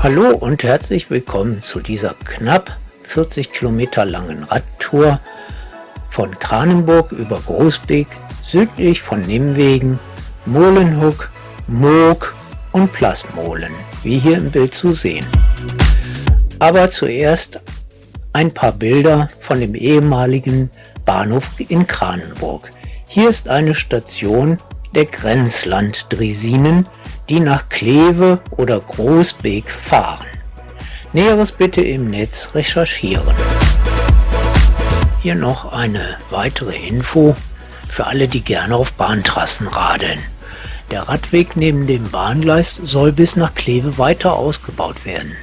Hallo und herzlich willkommen zu dieser knapp 40 Kilometer langen Radtour von Kranenburg über Großbeek, südlich von Nimwegen, Molenhook, Moog und Plasmolen, wie hier im Bild zu sehen. Aber zuerst ein paar Bilder von dem ehemaligen Bahnhof in Kranenburg. Hier ist eine Station der Grenzland-Dresinen, die nach Kleve oder Großbeek fahren. Näheres bitte im Netz recherchieren. Hier noch eine weitere Info für alle, die gerne auf Bahntrassen radeln. Der Radweg neben dem Bahngleis soll bis nach Kleve weiter ausgebaut werden.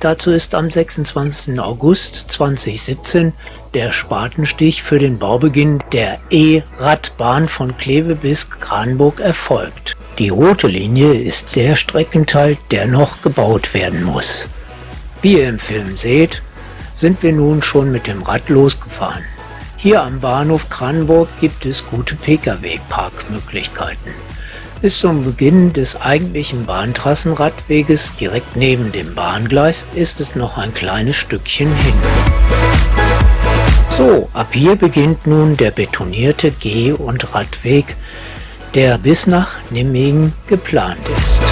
Dazu ist am 26. August 2017 der Spatenstich für den Baubeginn der E-Radbahn von Kleve bis Kranburg erfolgt. Die rote Linie ist der Streckenteil, der noch gebaut werden muss. Wie ihr im Film seht, sind wir nun schon mit dem Rad losgefahren. Hier am Bahnhof Kranburg gibt es gute Pkw-Parkmöglichkeiten. Bis zum Beginn des eigentlichen Bahntrassenradweges direkt neben dem Bahngleis ist es noch ein kleines Stückchen hin. So, ab hier beginnt nun der betonierte Geh- und Radweg, der bis nach Nimmegen geplant ist.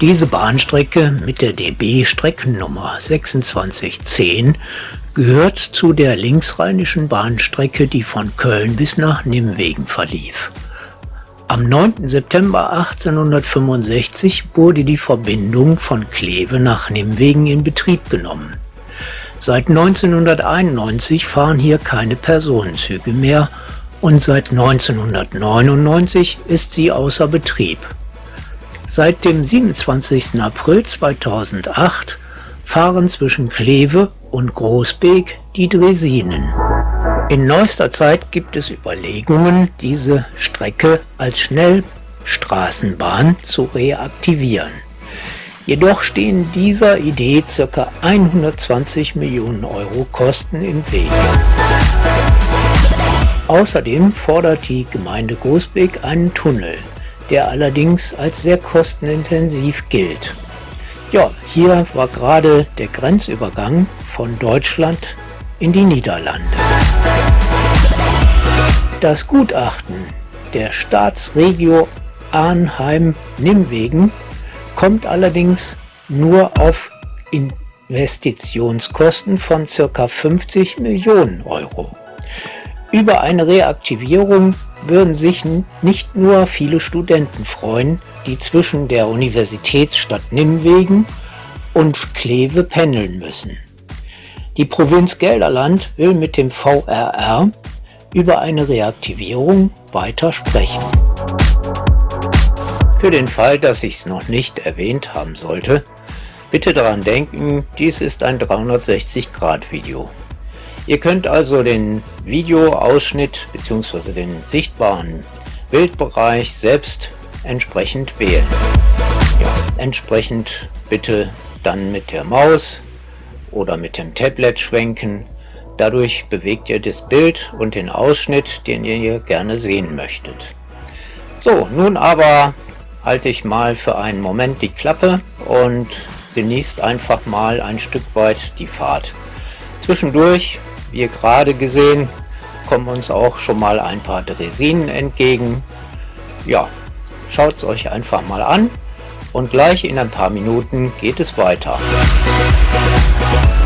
Diese Bahnstrecke mit der DB Streckennummer 2610 gehört zu der linksrheinischen Bahnstrecke, die von Köln bis nach Nimwegen verlief. Am 9. September 1865 wurde die Verbindung von Kleve nach Nimwegen in Betrieb genommen. Seit 1991 fahren hier keine Personenzüge mehr und seit 1999 ist sie außer Betrieb. Seit dem 27. April 2008 fahren zwischen Kleve und Großbeek die Dresinen. In neuester Zeit gibt es Überlegungen, diese Strecke als Schnellstraßenbahn zu reaktivieren. Jedoch stehen dieser Idee ca. 120 Millionen Euro Kosten im Weg. Außerdem fordert die Gemeinde Großbeck einen Tunnel, der allerdings als sehr kostenintensiv gilt. Ja, hier war gerade der Grenzübergang von Deutschland in die Niederlande. Das Gutachten der Staatsregio Arnheim-Nimwegen kommt allerdings nur auf Investitionskosten von ca. 50 Millionen Euro. Über eine Reaktivierung würden sich nicht nur viele Studenten freuen, die zwischen der Universitätsstadt Nimwegen und Kleve pendeln müssen. Die Provinz Gelderland will mit dem VRR über eine Reaktivierung weiter sprechen. Für den Fall, dass ich es noch nicht erwähnt haben sollte, bitte daran denken, dies ist ein 360-Grad-Video. Ihr könnt also den Videoausschnitt bzw. den sichtbaren Bildbereich selbst entsprechend wählen. Ja, entsprechend bitte dann mit der Maus oder mit dem Tablet schwenken. Dadurch bewegt ihr das Bild und den Ausschnitt, den ihr gerne sehen möchtet. So, nun aber halte ich mal für einen Moment die Klappe und genießt einfach mal ein Stück weit die Fahrt. Zwischendurch, wie gerade gesehen, kommen uns auch schon mal ein paar Dresinen entgegen. Ja, schaut es euch einfach mal an und gleich in ein paar Minuten geht es weiter. Wir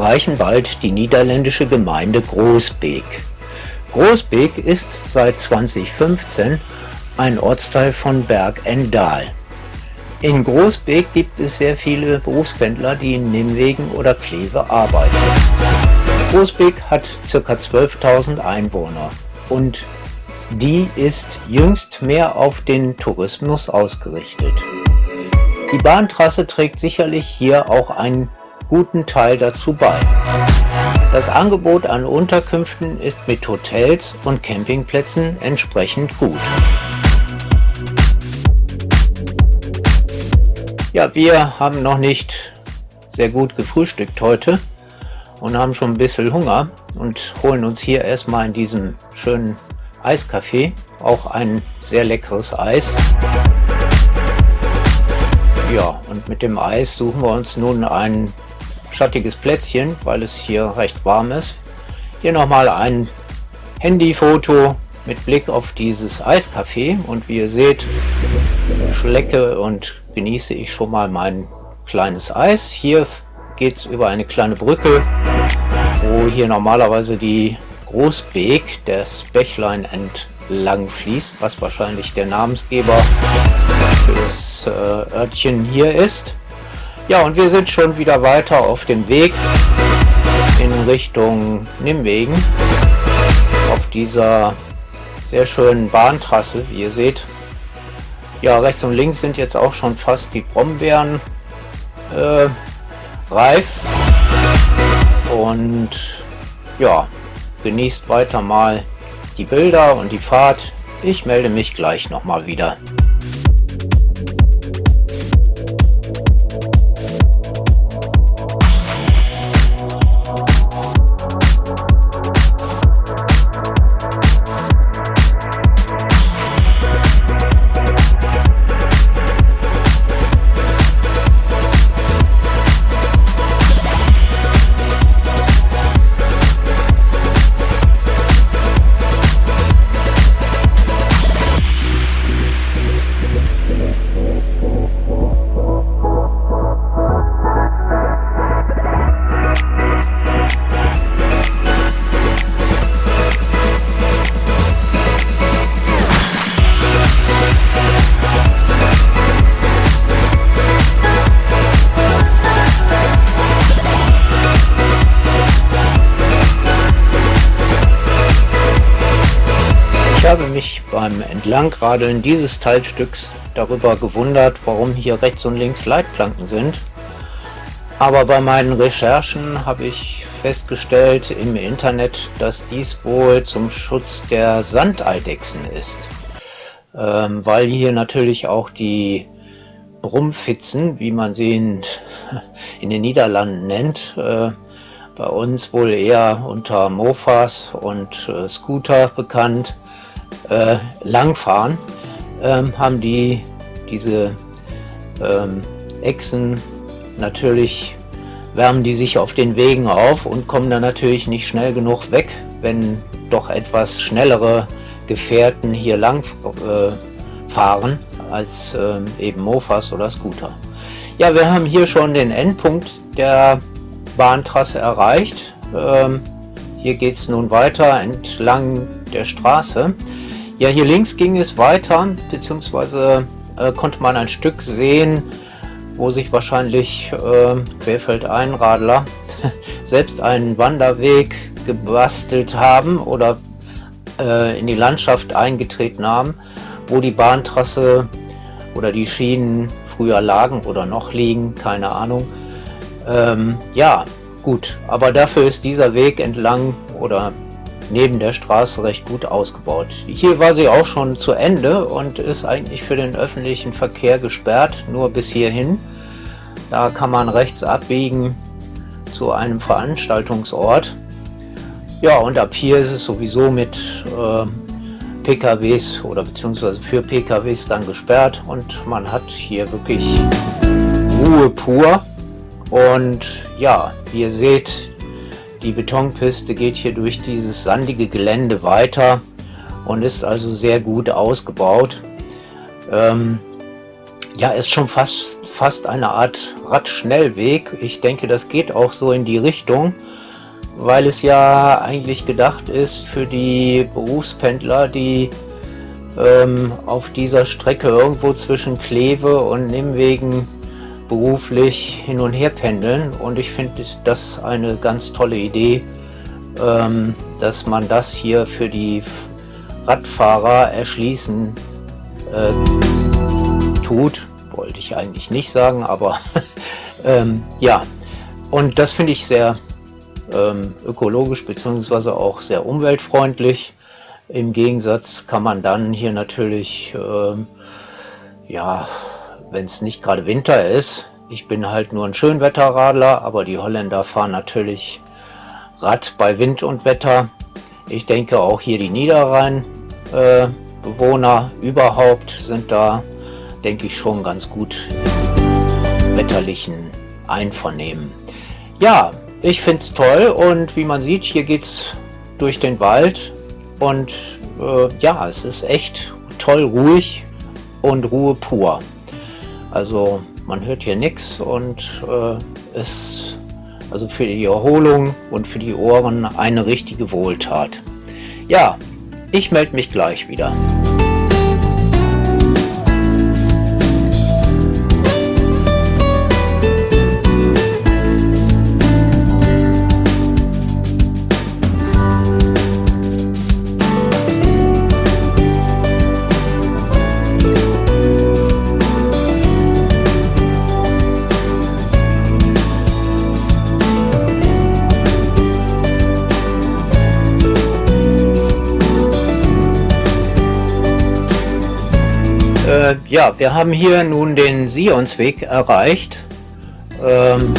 erreichen bald die niederländische Gemeinde Großbeek. Großbeek ist seit 2015 ein Ortsteil von Berg en Daal. In Großbeek gibt es sehr viele Berufspendler, die in Nimwegen oder Kleve arbeiten. Großbeek hat ca. 12.000 Einwohner und die ist jüngst mehr auf den Tourismus ausgerichtet. Die Bahntrasse trägt sicherlich hier auch einen guten Teil dazu bei. Das Angebot an Unterkünften ist mit Hotels und Campingplätzen entsprechend gut. Ja, wir haben noch nicht sehr gut gefrühstückt heute und haben schon ein bisschen Hunger und holen uns hier erstmal in diesem schönen Eiscafé auch ein sehr leckeres Eis. Ja, und mit dem Eis suchen wir uns nun ein schattiges Plätzchen, weil es hier recht warm ist. Hier nochmal ein Handyfoto mit Blick auf dieses Eiscafé und wie ihr seht, schlecke und genieße ich schon mal mein kleines Eis. Hier geht es über eine kleine Brücke, wo hier normalerweise die Großbeek, das Bächlein entlang fließt, was wahrscheinlich der Namensgeber für das äh, Örtchen hier ist. Ja, und wir sind schon wieder weiter auf dem Weg in Richtung Nimwegen auf dieser sehr schönen Bahntrasse, wie ihr seht. Ja, rechts und links sind jetzt auch schon fast die Brombeeren äh, reif. Und ja, genießt weiter mal die Bilder und die Fahrt. Ich melde mich gleich nochmal wieder. Beim Entlangradeln dieses Teilstücks darüber gewundert, warum hier rechts und links Leitplanken sind. Aber bei meinen Recherchen habe ich festgestellt im Internet, dass dies wohl zum Schutz der Sandeidechsen ist. Ähm, weil hier natürlich auch die Brummfitzen, wie man sie in, in den Niederlanden nennt, äh, bei uns wohl eher unter Mofas und äh, Scooter bekannt, äh, langfahren, ähm, haben die diese ähm, Echsen natürlich wärmen die sich auf den Wegen auf und kommen dann natürlich nicht schnell genug weg, wenn doch etwas schnellere Gefährten hier lang äh, fahren als äh, eben Mofas oder Scooter. Ja, wir haben hier schon den Endpunkt der Bahntrasse erreicht. Ähm, hier geht es nun weiter entlang der Straße. Ja, hier links ging es weiter, beziehungsweise äh, konnte man ein Stück sehen, wo sich wahrscheinlich äh, Querfeldeinradler selbst einen Wanderweg gebastelt haben oder äh, in die Landschaft eingetreten haben, wo die Bahntrasse oder die Schienen früher lagen oder noch liegen, keine Ahnung. Ähm, ja, gut, aber dafür ist dieser Weg entlang oder neben der Straße recht gut ausgebaut. Hier war sie auch schon zu Ende und ist eigentlich für den öffentlichen Verkehr gesperrt, nur bis hierhin. Da kann man rechts abbiegen zu einem Veranstaltungsort. Ja, und ab hier ist es sowieso mit äh, PKWs oder beziehungsweise für PKWs dann gesperrt und man hat hier wirklich Ruhe pur. Und ja, wie ihr seht, die Betonpiste geht hier durch dieses sandige Gelände weiter und ist also sehr gut ausgebaut. Ähm, ja, ist schon fast fast eine Art Radschnellweg. Ich denke, das geht auch so in die Richtung, weil es ja eigentlich gedacht ist für die Berufspendler, die ähm, auf dieser Strecke irgendwo zwischen Kleve und Nimwegen beruflich hin und her pendeln. Und ich finde das eine ganz tolle Idee, ähm, dass man das hier für die Radfahrer erschließen äh, tut. Wollte ich eigentlich nicht sagen, aber ähm, ja. Und das finde ich sehr ähm, ökologisch bzw. auch sehr umweltfreundlich. Im Gegensatz kann man dann hier natürlich, ähm, ja, wenn es nicht gerade Winter ist, ich bin halt nur ein Schönwetterradler, aber die Holländer fahren natürlich Rad bei Wind und Wetter. Ich denke auch hier die Niederrhein-Bewohner äh, überhaupt sind da, denke ich, schon ganz gut im wetterlichen Einvernehmen. Ja, ich finde es toll und wie man sieht, hier geht es durch den Wald und äh, ja, es ist echt toll ruhig und Ruhe pur. Also man hört hier nichts und äh, es also für die Erholung und für die Ohren eine richtige Wohltat. Ja, ich melde mich gleich wieder. Äh, ja, wir haben hier nun den Sionsweg erreicht. Ähm,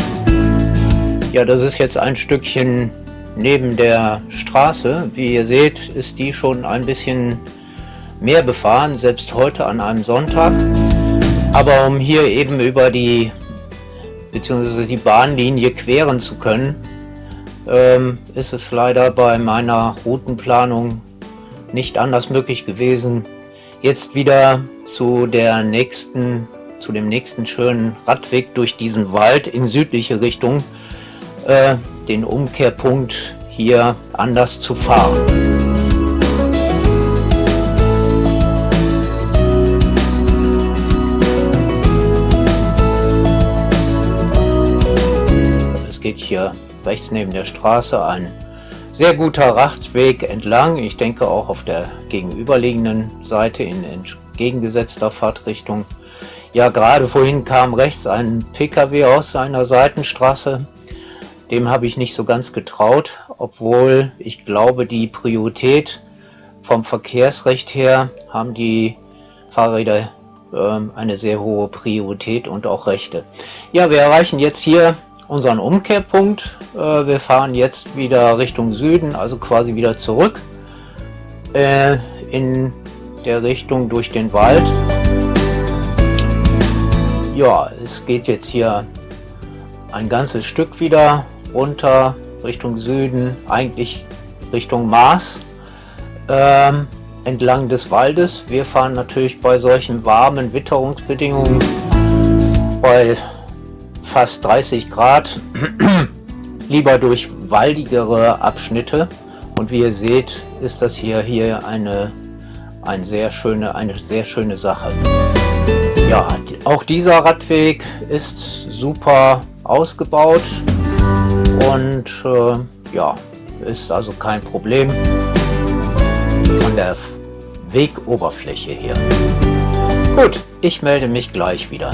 ja, das ist jetzt ein Stückchen neben der Straße. Wie ihr seht, ist die schon ein bisschen mehr befahren, selbst heute an einem Sonntag. Aber um hier eben über die bzw. die Bahnlinie queren zu können, ähm, ist es leider bei meiner Routenplanung nicht anders möglich gewesen, jetzt wieder zu der nächsten, zu dem nächsten schönen Radweg durch diesen Wald in südliche Richtung, äh, den Umkehrpunkt hier anders zu fahren. Es geht hier rechts neben der Straße ein sehr guter Radweg entlang. Ich denke auch auf der gegenüberliegenden Seite in entgegengesetzter Fahrtrichtung. Ja, gerade vorhin kam rechts ein Pkw aus einer Seitenstraße. Dem habe ich nicht so ganz getraut, obwohl ich glaube, die Priorität vom Verkehrsrecht her haben die Fahrräder äh, eine sehr hohe Priorität und auch Rechte. Ja, wir erreichen jetzt hier unseren Umkehrpunkt. Äh, wir fahren jetzt wieder Richtung Süden, also quasi wieder zurück äh, in der Richtung durch den Wald. Ja, es geht jetzt hier ein ganzes Stück wieder runter Richtung Süden, eigentlich Richtung Mars, ähm, entlang des Waldes. Wir fahren natürlich bei solchen warmen Witterungsbedingungen bei fast 30 Grad lieber durch waldigere Abschnitte und wie ihr seht ist das hier hier eine ein sehr schöne, eine sehr schöne Sache. Ja, auch dieser Radweg ist super ausgebaut und äh, ja, ist also kein Problem von der Wegoberfläche her. Gut, ich melde mich gleich wieder.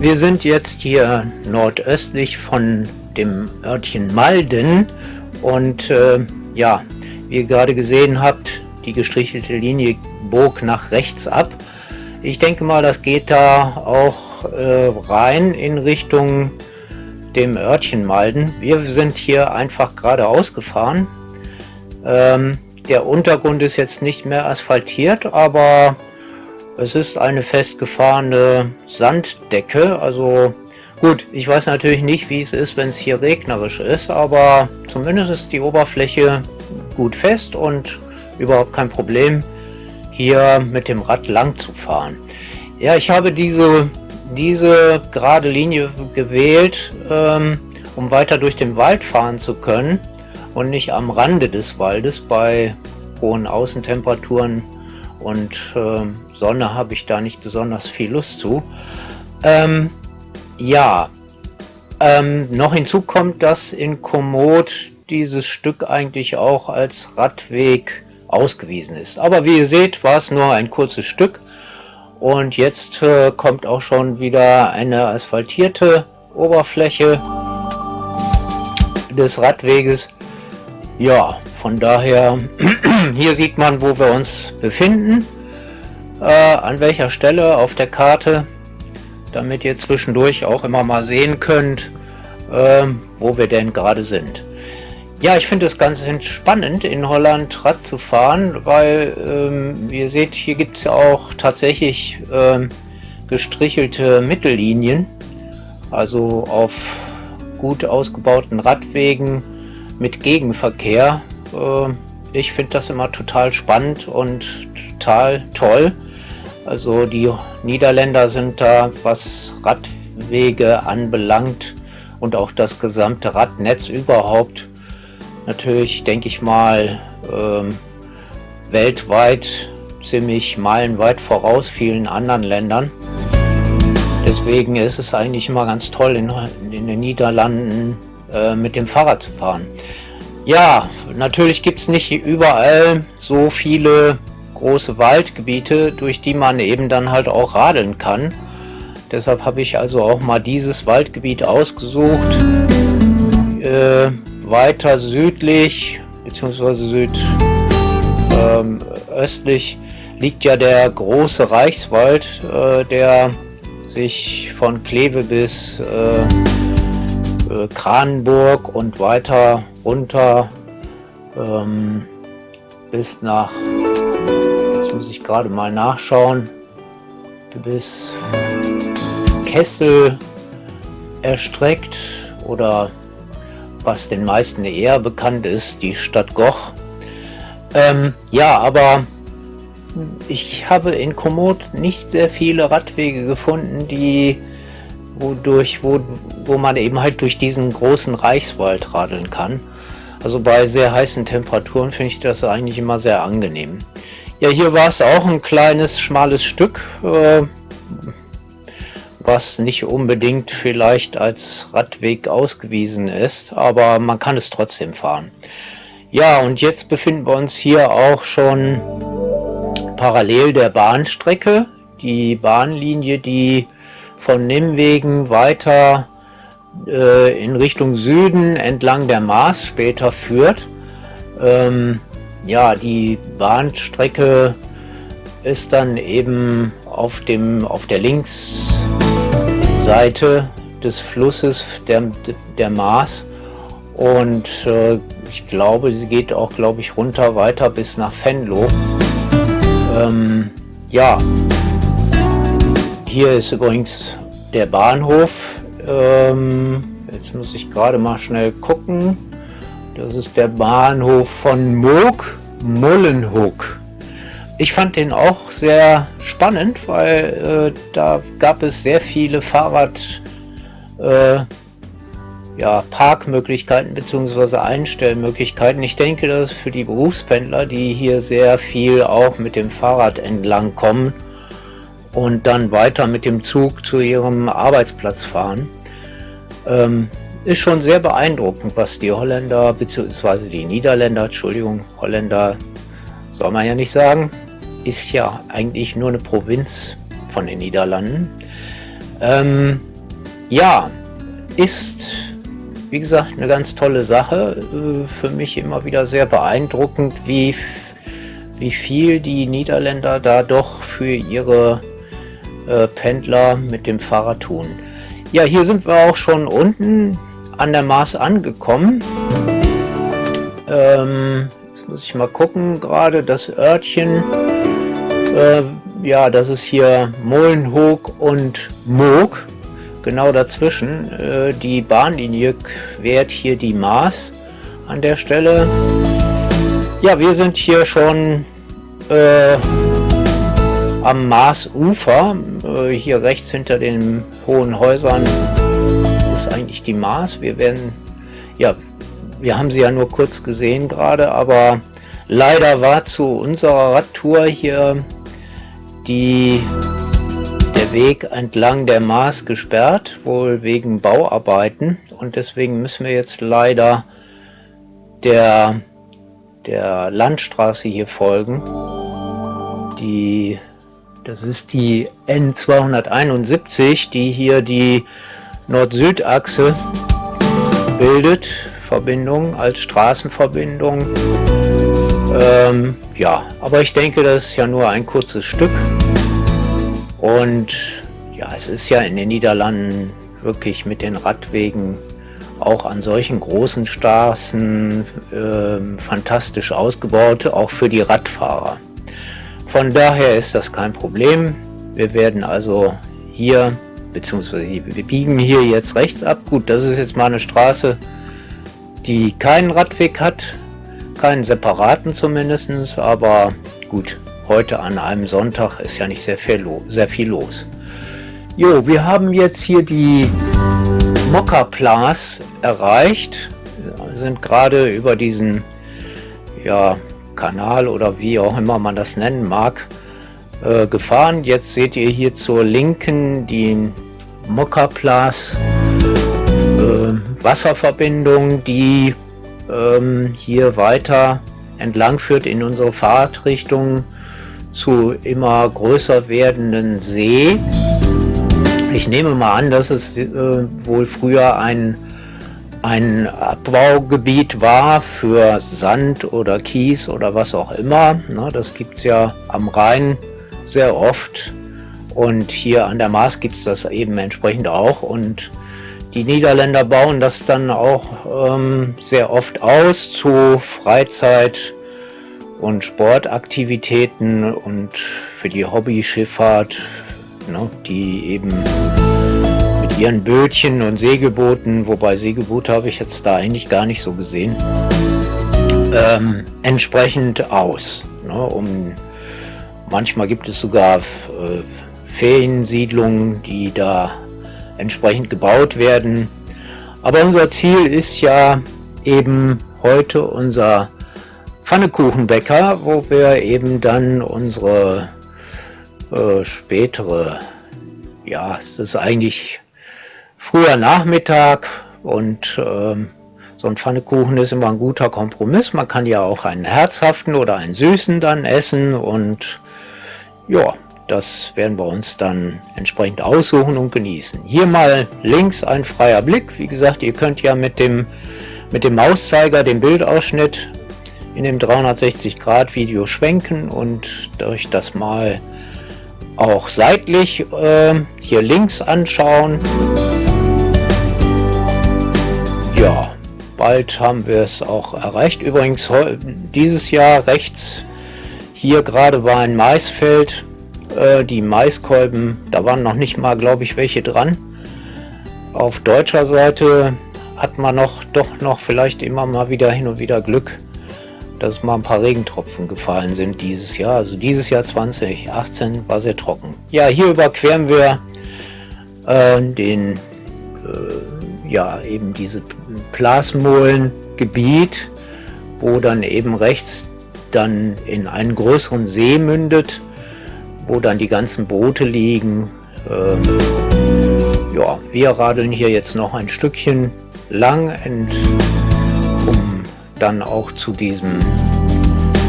Wir sind jetzt hier nordöstlich von dem Örtchen Malden und äh, ja, wie ihr gerade gesehen habt, die gestrichelte Linie bog nach rechts ab. Ich denke mal, das geht da auch äh, rein in Richtung dem Örtchen Malden. Wir sind hier einfach geradeaus gefahren. Ähm, der Untergrund ist jetzt nicht mehr asphaltiert, aber es ist eine festgefahrene Sanddecke, also Gut, ich weiß natürlich nicht, wie es ist, wenn es hier regnerisch ist, aber zumindest ist die Oberfläche gut fest und überhaupt kein Problem, hier mit dem Rad lang zu fahren. Ja, ich habe diese, diese gerade Linie gewählt, ähm, um weiter durch den Wald fahren zu können und nicht am Rande des Waldes bei hohen Außentemperaturen und äh, Sonne habe ich da nicht besonders viel Lust zu. Ähm, ja, ähm, noch hinzu kommt, dass in Komoot dieses Stück eigentlich auch als Radweg ausgewiesen ist. Aber wie ihr seht, war es nur ein kurzes Stück und jetzt äh, kommt auch schon wieder eine asphaltierte Oberfläche des Radweges. Ja, von daher, hier sieht man, wo wir uns befinden, äh, an welcher Stelle auf der Karte damit ihr zwischendurch auch immer mal sehen könnt, ähm, wo wir denn gerade sind. Ja, ich finde es ganz spannend, in Holland Rad zu fahren, weil, ähm, ihr seht, hier gibt es ja auch tatsächlich ähm, gestrichelte Mittellinien, also auf gut ausgebauten Radwegen mit Gegenverkehr. Äh, ich finde das immer total spannend und total toll. Also die Niederländer sind da, was Radwege anbelangt und auch das gesamte Radnetz überhaupt, natürlich, denke ich mal, ähm, weltweit ziemlich meilenweit voraus vielen anderen Ländern. Deswegen ist es eigentlich immer ganz toll, in, in den Niederlanden äh, mit dem Fahrrad zu fahren. Ja, natürlich gibt es nicht überall so viele große Waldgebiete, durch die man eben dann halt auch radeln kann. Deshalb habe ich also auch mal dieses Waldgebiet ausgesucht. Äh, weiter südlich bzw. südöstlich ähm, liegt ja der große Reichswald, äh, der sich von Kleve bis äh, äh Kranenburg und weiter runter ähm, bis nach gerade mal nachschauen. Bis Kessel erstreckt oder was den meisten eher bekannt ist, die Stadt Goch. Ähm, ja, aber ich habe in Komoot nicht sehr viele Radwege gefunden, die wodurch, wo, wo man eben halt durch diesen großen Reichswald radeln kann. Also bei sehr heißen Temperaturen finde ich das eigentlich immer sehr angenehm. Ja, hier war es auch ein kleines, schmales Stück, äh, was nicht unbedingt vielleicht als Radweg ausgewiesen ist, aber man kann es trotzdem fahren. Ja, und jetzt befinden wir uns hier auch schon parallel der Bahnstrecke. Die Bahnlinie, die von Nimwegen weiter äh, in Richtung Süden entlang der Maas später führt. Ähm, ja, die Bahnstrecke ist dann eben auf dem auf der Linksseite des Flusses der, der Maas und äh, ich glaube, sie geht auch, glaube ich, runter weiter bis nach Venlo. Ähm, ja, hier ist übrigens der Bahnhof. Ähm, jetzt muss ich gerade mal schnell gucken. Das ist der Bahnhof von Moog, Mullenhoek. Ich fand den auch sehr spannend, weil äh, da gab es sehr viele Fahrrad äh, ja, Parkmöglichkeiten bzw. Einstellmöglichkeiten. Ich denke, dass für die Berufspendler, die hier sehr viel auch mit dem Fahrrad entlang kommen und dann weiter mit dem Zug zu ihrem Arbeitsplatz fahren, ähm, ist schon sehr beeindruckend, was die Holländer bzw. die Niederländer, Entschuldigung, Holländer soll man ja nicht sagen, ist ja eigentlich nur eine Provinz von den Niederlanden. Ähm, ja, ist wie gesagt eine ganz tolle Sache. Äh, für mich immer wieder sehr beeindruckend, wie, wie viel die Niederländer da doch für ihre äh, Pendler mit dem Fahrrad tun. Ja, hier sind wir auch schon unten an der Mars angekommen. Ähm, jetzt muss ich mal gucken, gerade das Örtchen. Äh, ja, das ist hier Molenhoek und Moog. genau dazwischen. Äh, die Bahnlinie quert hier die Maas an der Stelle. Ja, wir sind hier schon äh, am Maasufer. Äh, hier rechts hinter den hohen Häusern ist eigentlich die Maas. Wir werden, ja, wir haben sie ja nur kurz gesehen gerade, aber leider war zu unserer Radtour hier die der Weg entlang der Maas gesperrt, wohl wegen Bauarbeiten und deswegen müssen wir jetzt leider der, der Landstraße hier folgen. Die, das ist die N271, die hier die Nord-Süd-Achse bildet, Verbindung als Straßenverbindung. Ähm, ja, aber ich denke, das ist ja nur ein kurzes Stück. Und ja, es ist ja in den Niederlanden wirklich mit den Radwegen auch an solchen großen Straßen äh, fantastisch ausgebaut, auch für die Radfahrer. Von daher ist das kein Problem. Wir werden also hier, beziehungsweise wir biegen hier jetzt rechts ab. Gut, das ist jetzt mal eine Straße, die keinen Radweg hat, keinen separaten zumindest, aber gut, heute an einem Sonntag ist ja nicht sehr viel, sehr viel los. Jo, wir haben jetzt hier die Mokka-Plas erreicht, wir sind gerade über diesen ja, Kanal oder wie auch immer man das nennen mag, äh, gefahren. Jetzt seht ihr hier zur Linken die Mokka-Plas äh, Wasserverbindung, die ähm, hier weiter entlang führt in unsere Fahrtrichtung zu immer größer werdenden See. Ich nehme mal an, dass es äh, wohl früher ein, ein Abbaugebiet war für Sand oder Kies oder was auch immer. Ne, das gibt es ja am Rhein sehr oft und hier an der Maas gibt es das eben entsprechend auch und die Niederländer bauen das dann auch ähm, sehr oft aus zu Freizeit- und Sportaktivitäten und für die Hobbyschifffahrt, ne, die eben mit ihren Bötchen und Segelbooten, wobei Segelboote habe ich jetzt da eigentlich gar nicht so gesehen, ähm, entsprechend aus. Ne, um, manchmal gibt es sogar äh, Feriensiedlungen, die da entsprechend gebaut werden. Aber unser Ziel ist ja eben heute unser Pfannekuchenbäcker, wo wir eben dann unsere äh, spätere, ja, es ist eigentlich früher Nachmittag und äh, so ein Pfannekuchen ist immer ein guter Kompromiss. Man kann ja auch einen herzhaften oder einen süßen dann essen und ja, das werden wir uns dann entsprechend aussuchen und genießen. Hier mal links ein freier Blick. Wie gesagt, ihr könnt ja mit dem, mit dem Mauszeiger den Bildausschnitt in dem 360 Grad Video schwenken und euch das mal auch seitlich äh, hier links anschauen. Ja, bald haben wir es auch erreicht. Übrigens dieses Jahr rechts hier gerade war ein Maisfeld. Äh, die Maiskolben, da waren noch nicht mal, glaube ich, welche dran. Auf deutscher Seite hat man noch doch noch vielleicht immer mal wieder hin und wieder Glück dass mal ein paar Regentropfen gefallen sind dieses Jahr. Also dieses Jahr 2018 war sehr trocken. Ja, hier überqueren wir äh, den, äh, ja, eben diese Plasmolengebiet, wo dann eben rechts dann in einen größeren See mündet, wo dann die ganzen Boote liegen. Ähm, ja, wir radeln hier jetzt noch ein Stückchen lang und dann auch zu diesem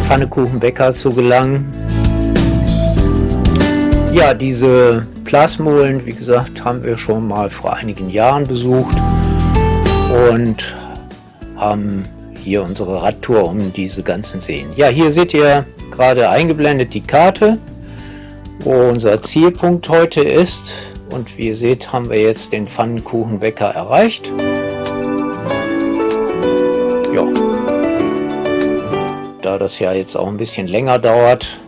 Pfannekuchenbäcker zu gelangen. Ja, diese Plasmolen, wie gesagt, haben wir schon mal vor einigen Jahren besucht und haben hier unsere Radtour um diese ganzen Seen. Ja, hier seht ihr gerade eingeblendet die Karte, wo unser Zielpunkt heute ist. Und wie ihr seht, haben wir jetzt den Pfannkuchenbäcker erreicht. da das ja jetzt auch ein bisschen länger dauert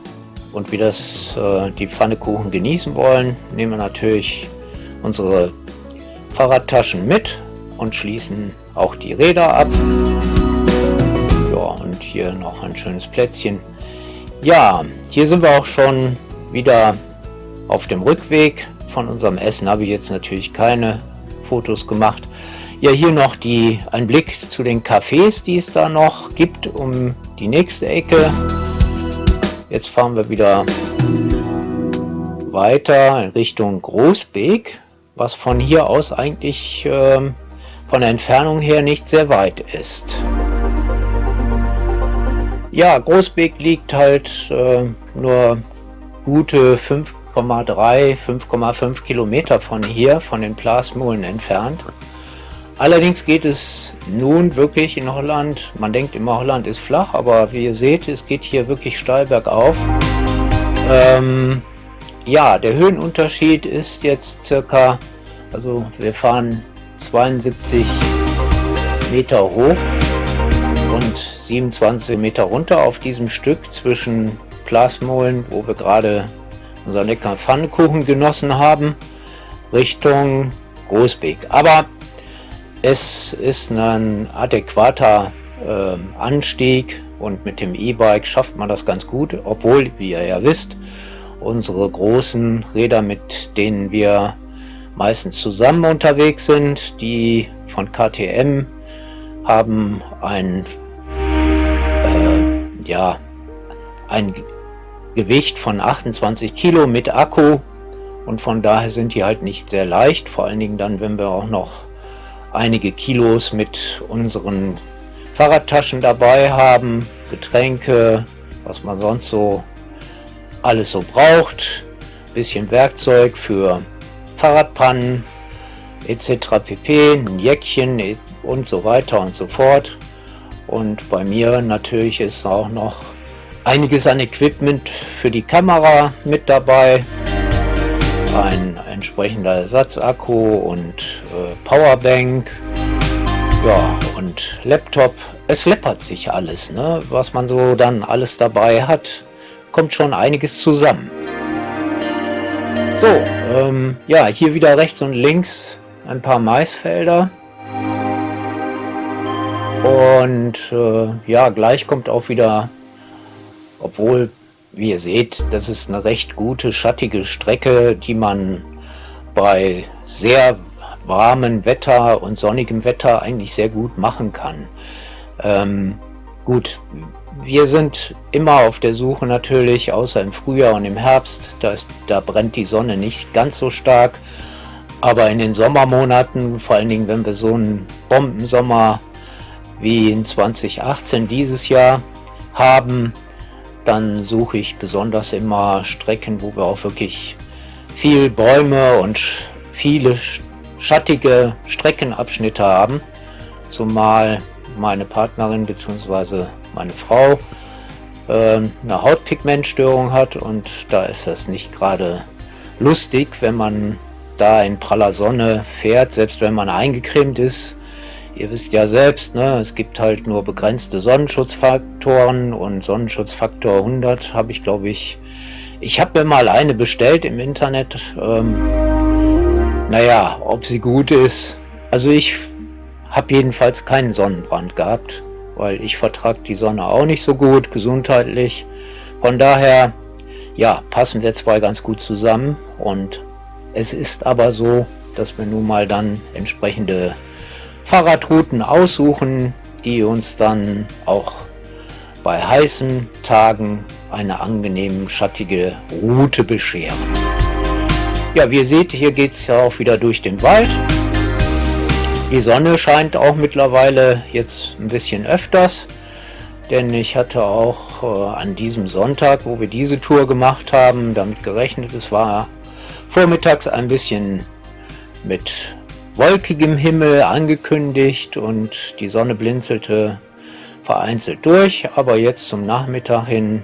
und wir das äh, die Pfannekuchen genießen wollen, nehmen wir natürlich unsere Fahrradtaschen mit und schließen auch die Räder ab. Und hier noch ein schönes Plätzchen. Ja, hier sind wir auch schon wieder auf dem Rückweg. Von unserem Essen habe ich jetzt natürlich keine Fotos gemacht. Ja, hier noch die, ein Blick zu den Cafés, die es da noch gibt, um die nächste Ecke. Jetzt fahren wir wieder weiter in Richtung Großbeek, was von hier aus eigentlich äh, von der Entfernung her nicht sehr weit ist. Ja, Großbeek liegt halt äh, nur gute 5,3, 5,5 Kilometer von hier, von den Plasmolen entfernt. Allerdings geht es nun wirklich in Holland, man denkt immer Holland ist flach, aber wie ihr seht, es geht hier wirklich steil bergauf. Ähm, ja, der Höhenunterschied ist jetzt circa, also wir fahren 72 Meter hoch und 27 Meter runter auf diesem Stück zwischen Plasmolen, wo wir gerade unseren leckeren Pfannkuchen genossen haben, Richtung Großbeek. Aber es ist ein adäquater äh, Anstieg und mit dem E-Bike schafft man das ganz gut, obwohl, wie ihr ja wisst, unsere großen Räder, mit denen wir meistens zusammen unterwegs sind. Die von KTM haben ein, äh, ja, ein Gewicht von 28 Kilo mit Akku und von daher sind die halt nicht sehr leicht, vor allen Dingen dann, wenn wir auch noch einige Kilos mit unseren Fahrradtaschen dabei haben, Getränke, was man sonst so alles so braucht, bisschen Werkzeug für Fahrradpannen etc. pp, ein Jäckchen und so weiter und so fort. Und bei mir natürlich ist auch noch einiges an Equipment für die Kamera mit dabei. Ein entsprechender Ersatzakku und äh, Powerbank. Ja, und Laptop. Es läppert sich alles, ne? was man so dann alles dabei hat. Kommt schon einiges zusammen. So, ähm, ja, hier wieder rechts und links ein paar Maisfelder. Und äh, ja, gleich kommt auch wieder, obwohl, wie ihr seht, das ist eine recht gute, schattige Strecke, die man bei sehr warmem Wetter und sonnigem Wetter eigentlich sehr gut machen kann. Ähm, gut, wir sind immer auf der Suche natürlich, außer im Frühjahr und im Herbst, da, ist, da brennt die Sonne nicht ganz so stark. Aber in den Sommermonaten, vor allen Dingen wenn wir so einen Bombensommer wie in 2018 dieses Jahr haben, dann suche ich besonders immer Strecken, wo wir auch wirklich viel Bäume und viele schattige Streckenabschnitte haben. Zumal meine Partnerin bzw meine Frau äh, eine Hautpigmentstörung hat und da ist das nicht gerade lustig, wenn man da in praller Sonne fährt, selbst wenn man eingecremt ist. Ihr wisst ja selbst, ne, es gibt halt nur begrenzte Sonnenschutzfaktoren und Sonnenschutzfaktor 100 habe ich glaube ich, ich habe mir mal eine bestellt im Internet. Ähm, naja, ob sie gut ist, also ich habe jedenfalls keinen Sonnenbrand gehabt weil ich vertrage die Sonne auch nicht so gut gesundheitlich. Von daher, ja, passen wir zwei ganz gut zusammen und es ist aber so, dass wir nun mal dann entsprechende Fahrradrouten aussuchen, die uns dann auch bei heißen Tagen eine angenehm schattige Route bescheren. Ja, wie ihr seht, hier geht es ja auch wieder durch den Wald. Die Sonne scheint auch mittlerweile jetzt ein bisschen öfters, denn ich hatte auch äh, an diesem Sonntag, wo wir diese Tour gemacht haben, damit gerechnet, es war vormittags ein bisschen mit wolkigem Himmel angekündigt und die Sonne blinzelte vereinzelt durch, aber jetzt zum Nachmittag hin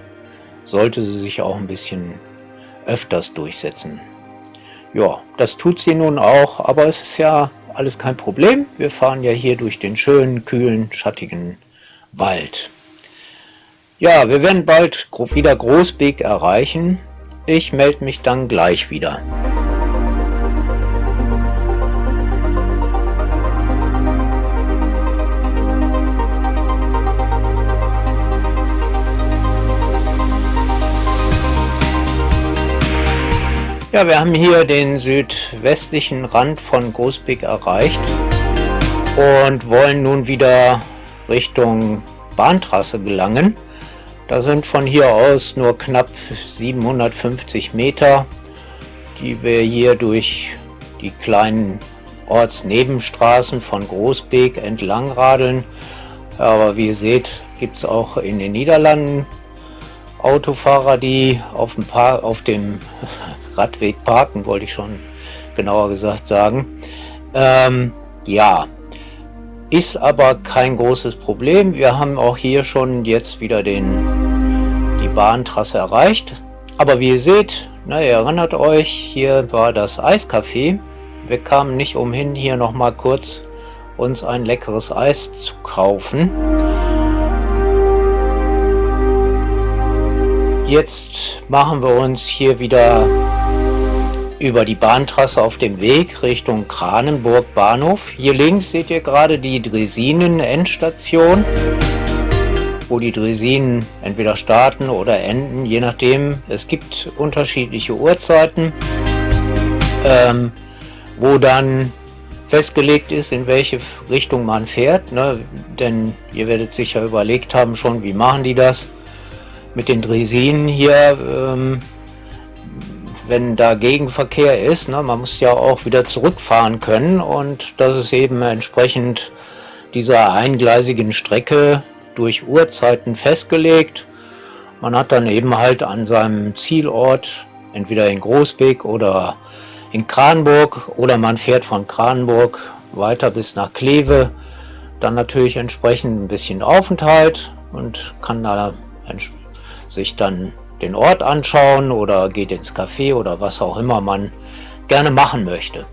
sollte sie sich auch ein bisschen öfters durchsetzen. Ja, das tut sie nun auch, aber es ist ja alles kein Problem. Wir fahren ja hier durch den schönen, kühlen, schattigen Wald. Ja, wir werden bald wieder Großbeek erreichen. Ich melde mich dann gleich wieder. Ja, wir haben hier den südwestlichen Rand von Großbeck erreicht und wollen nun wieder Richtung Bahntrasse gelangen. Da sind von hier aus nur knapp 750 Meter, die wir hier durch die kleinen Ortsnebenstraßen von Großbeek entlang radeln. Aber wie ihr seht, gibt es auch in den Niederlanden Autofahrer, die auf dem, Par auf dem Radweg parken, wollte ich schon genauer gesagt sagen. Ähm, ja, ist aber kein großes Problem. Wir haben auch hier schon jetzt wieder den, die Bahntrasse erreicht. Aber wie ihr seht, na, ihr erinnert euch, hier war das Eiscafé. Wir kamen nicht umhin, hier nochmal kurz uns ein leckeres Eis zu kaufen. Jetzt machen wir uns hier wieder über die Bahntrasse auf dem Weg Richtung Kranenburg Bahnhof. Hier links seht ihr gerade die Dresinen Endstation, wo die Dresinen entweder starten oder enden, je nachdem. Es gibt unterschiedliche Uhrzeiten, ähm, wo dann festgelegt ist, in welche Richtung man fährt. Ne? Denn ihr werdet sicher überlegt haben schon, wie machen die das mit den Dresinen hier, ähm, wenn da Gegenverkehr ist, ne, man muss ja auch wieder zurückfahren können und das ist eben entsprechend dieser eingleisigen Strecke durch Uhrzeiten festgelegt. Man hat dann eben halt an seinem Zielort, entweder in Großbeck oder in Kranburg oder man fährt von Kranburg weiter bis nach Kleve, dann natürlich entsprechend ein bisschen Aufenthalt und kann da sich dann den Ort anschauen oder geht ins Café oder was auch immer man gerne machen möchte.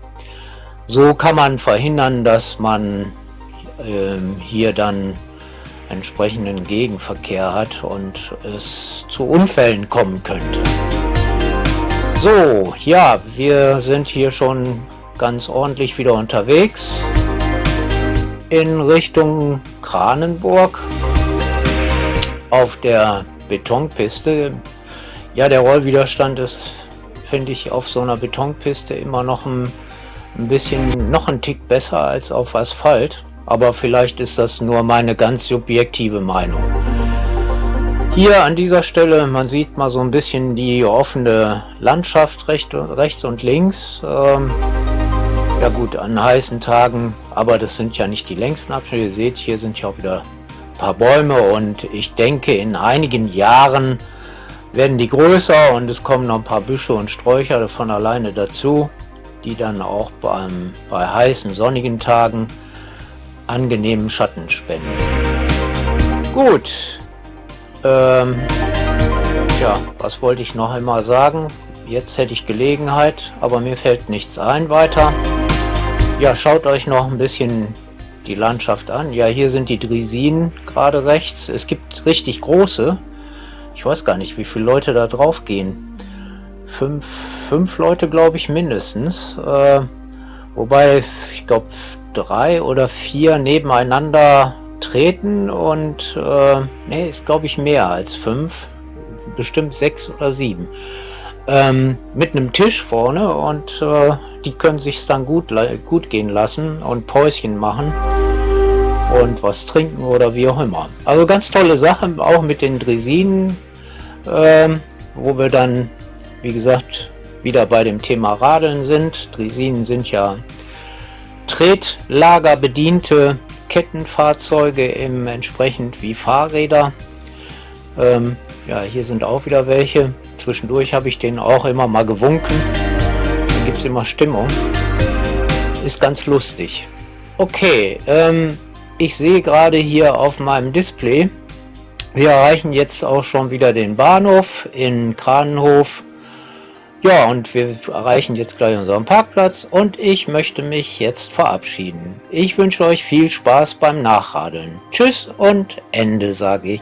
So kann man verhindern, dass man äh, hier dann entsprechenden Gegenverkehr hat und es zu Unfällen kommen könnte. So, ja, wir sind hier schon ganz ordentlich wieder unterwegs in Richtung Kranenburg auf der Betonpiste. Ja, der Rollwiderstand ist, finde ich, auf so einer Betonpiste immer noch ein, ein bisschen, noch ein Tick besser als auf Asphalt. Aber vielleicht ist das nur meine ganz subjektive Meinung. Hier an dieser Stelle, man sieht mal so ein bisschen die offene Landschaft recht, rechts und links. Ähm, ja gut, an heißen Tagen, aber das sind ja nicht die längsten Abschnitte. Ihr seht, hier sind ja auch wieder paar Bäume und ich denke in einigen Jahren werden die größer und es kommen noch ein paar Büsche und Sträucher von alleine dazu, die dann auch beim, bei heißen sonnigen Tagen angenehmen Schatten spenden. Gut, ähm, ja, was wollte ich noch einmal sagen? Jetzt hätte ich Gelegenheit, aber mir fällt nichts ein weiter. Ja, schaut euch noch ein bisschen die Landschaft an. Ja, hier sind die Dresinen gerade rechts. Es gibt richtig große. Ich weiß gar nicht, wie viele Leute da drauf gehen. Fünf, fünf Leute, glaube ich, mindestens. Äh, wobei, ich glaube, drei oder vier nebeneinander treten und äh, ne, ist glaube ich mehr als fünf. Bestimmt sechs oder sieben. Ähm, mit einem Tisch vorne und äh, die können sich dann gut, gut gehen lassen und Päuschen machen und was trinken oder wie auch immer. Also ganz tolle Sache, auch mit den Dresinen, ähm, wo wir dann, wie gesagt, wieder bei dem Thema Radeln sind. Dresinen sind ja Tretlager bediente Kettenfahrzeuge im entsprechend wie Fahrräder. Ähm, ja, hier sind auch wieder welche. Zwischendurch habe ich denen auch immer mal gewunken. Da gibt es immer Stimmung. Ist ganz lustig. Okay, ähm, ich sehe gerade hier auf meinem Display, wir erreichen jetzt auch schon wieder den Bahnhof in Kranenhof. Ja, und wir erreichen jetzt gleich unseren Parkplatz und ich möchte mich jetzt verabschieden. Ich wünsche euch viel Spaß beim Nachradeln. Tschüss und Ende, sage ich.